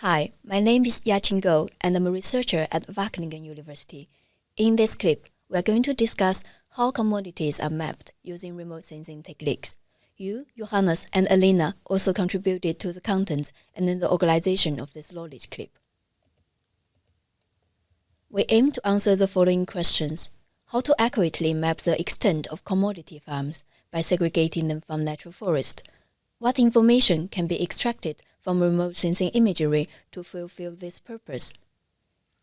Hi, my name is Yaqing Gou and I'm a researcher at Wageningen University. In this clip, we are going to discuss how commodities are mapped using remote sensing techniques. You, Johannes, and Alina also contributed to the content and in the organization of this knowledge clip. We aim to answer the following questions. How to accurately map the extent of commodity farms by segregating them from natural forest. What information can be extracted from remote sensing imagery to fulfill this purpose?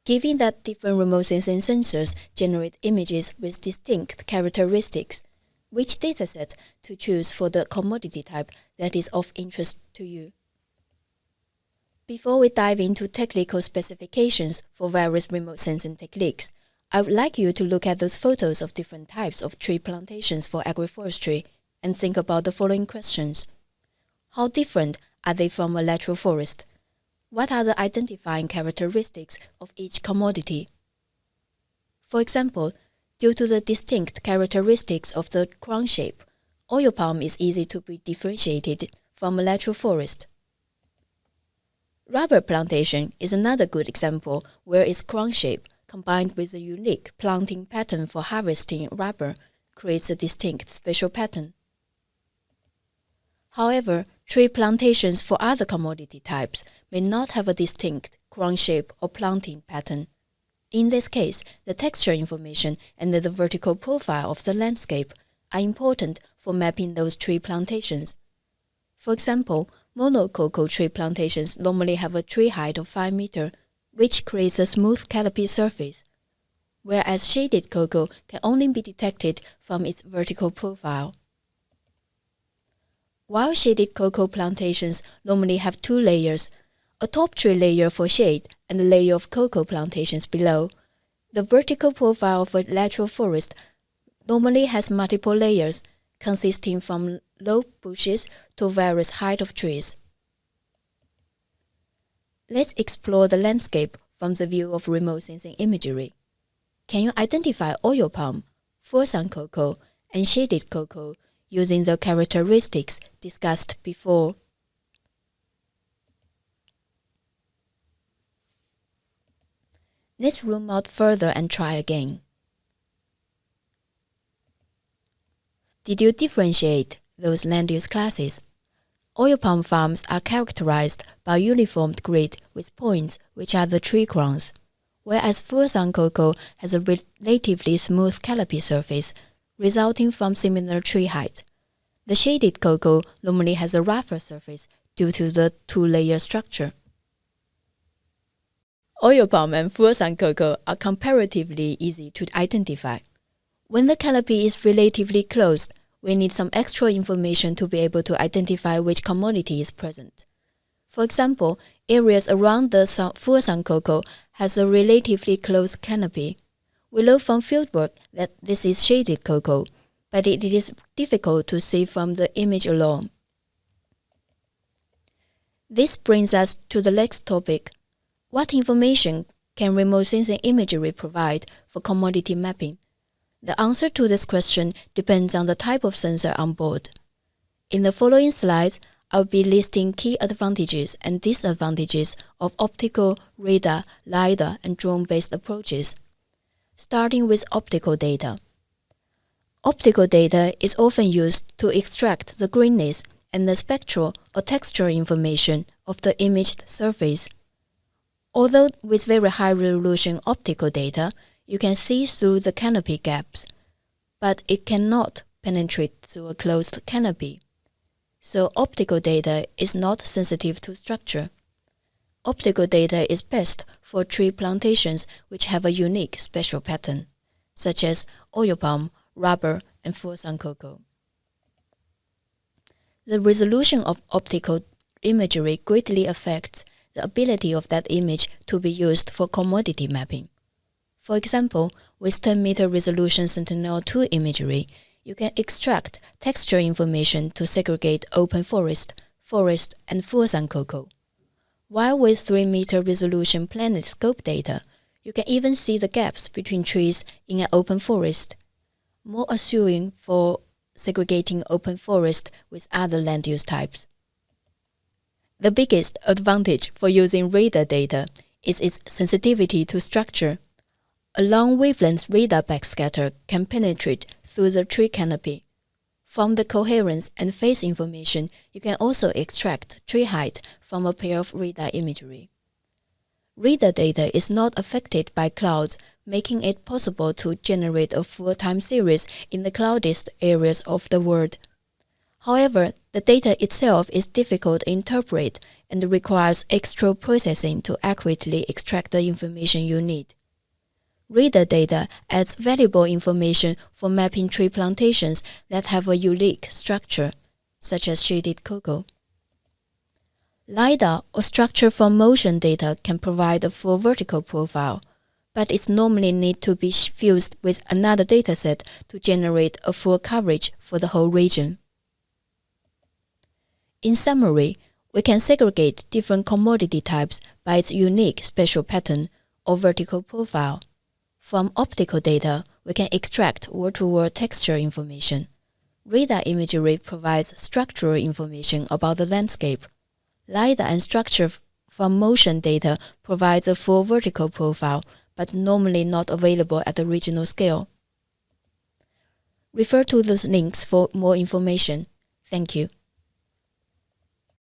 Given that different remote sensing sensors generate images with distinct characteristics, which dataset to choose for the commodity type that is of interest to you? Before we dive into technical specifications for various remote sensing techniques, I would like you to look at those photos of different types of tree plantations for agroforestry and think about the following questions. How different are they from a natural forest? What are the identifying characteristics of each commodity? For example, due to the distinct characteristics of the crown shape, oil palm is easy to be differentiated from a natural forest. Rubber plantation is another good example where its crown shape, combined with a unique planting pattern for harvesting rubber, creates a distinct spatial pattern. However, tree plantations for other commodity types may not have a distinct crown shape or planting pattern. In this case, the texture information and the vertical profile of the landscape are important for mapping those tree plantations. For example, Monococo tree plantations normally have a tree height of 5 meter, which creates a smooth canopy surface, whereas shaded cocoa can only be detected from its vertical profile. While shaded cocoa plantations normally have two layers, a top tree layer for shade and a layer of cocoa plantations below, the vertical profile of a natural forest normally has multiple layers consisting from low bushes to various height of trees. Let's explore the landscape from the view of remote sensing imagery. Can you identify oil palm, full-sun cocoa, and shaded cocoa using the characteristics discussed before? Let's zoom out further and try again. Did you differentiate those land use classes? Oil palm farms are characterized by uniformed grid with points which are the tree crowns, whereas full-sun cocoa has a relatively smooth canopy surface resulting from similar tree height. The shaded cocoa normally has a rougher surface due to the two-layer structure. Oil palm and full-sun cocoa are comparatively easy to identify. When the canopy is relatively closed, we need some extra information to be able to identify which commodity is present. For example, areas around the full-sun cocoa has a relatively close canopy. We know from fieldwork that this is shaded cocoa, but it is difficult to see from the image alone. This brings us to the next topic. What information can remote sensing imagery provide for commodity mapping? The answer to this question depends on the type of sensor on board. In the following slides, I'll be listing key advantages and disadvantages of optical, radar, LiDAR, and drone-based approaches. Starting with optical data. Optical data is often used to extract the greenness and the spectral or texture information of the imaged surface. Although with very high resolution optical data, you can see through the canopy gaps, but it cannot penetrate through a closed canopy. So optical data is not sensitive to structure. Optical data is best for tree plantations which have a unique spatial pattern, such as oil palm, rubber, and full-sun cocoa. The resolution of optical imagery greatly affects the ability of that image to be used for commodity mapping. For example, with 10 meter resolution Sentinel-2 imagery, you can extract texture information to segregate open forest, forest, and full-sun cocoa. While with 3 meter resolution PlanetScope data, you can even see the gaps between trees in an open forest. more assuring for segregating open forest with other land use types. The biggest advantage for using radar data is its sensitivity to structure. A long wavelength radar backscatter can penetrate through the tree canopy. From the coherence and phase information, you can also extract tree height from a pair of radar imagery. Radar data is not affected by clouds, making it possible to generate a full time series in the cloudiest areas of the world. However, the data itself is difficult to interpret and requires extra processing to accurately extract the information you need. Radar data adds valuable information for mapping tree plantations that have a unique structure, such as shaded cocoa. LiDAR or structure from motion data can provide a full vertical profile, but it normally need to be fused with another dataset to generate a full coverage for the whole region. In summary, we can segregate different commodity types by its unique spatial pattern or vertical profile. From optical data, we can extract word-to-word texture information. Radar imagery provides structural information about the landscape. LiDAR and structure from motion data provides a full vertical profile, but normally not available at the regional scale. Refer to those links for more information. Thank you.